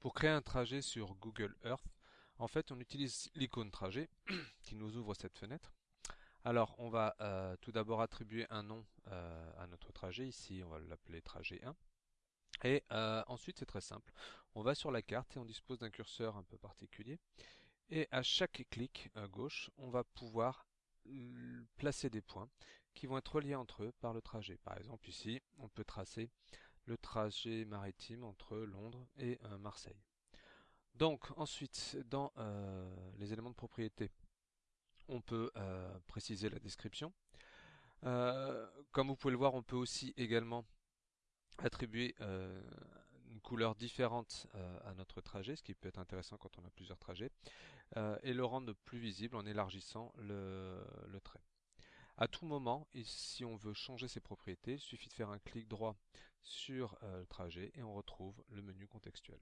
Pour créer un trajet sur Google Earth, en fait, on utilise l'icône trajet qui nous ouvre cette fenêtre. Alors, on va euh, tout d'abord attribuer un nom euh, à notre trajet. Ici, on va l'appeler trajet 1. Et euh, ensuite, c'est très simple. On va sur la carte et on dispose d'un curseur un peu particulier. Et à chaque clic à gauche, on va pouvoir placer des points qui vont être reliés entre eux par le trajet. Par exemple, ici, on peut tracer le trajet maritime entre Londres et euh, Marseille. Donc ensuite, dans euh, les éléments de propriété, on peut euh, préciser la description. comme vous pouvez le voir, on peut aussi également attribuer une couleur différente à notre trajet, ce qui peut être intéressant quand on a plusieurs trajets, et le rendre plus visible en élargissant le, le trait. À tout moment, si on veut changer ses propriétés, il suffit de faire un clic droit sur euh, le trajet et on retrouve le menu contextuel.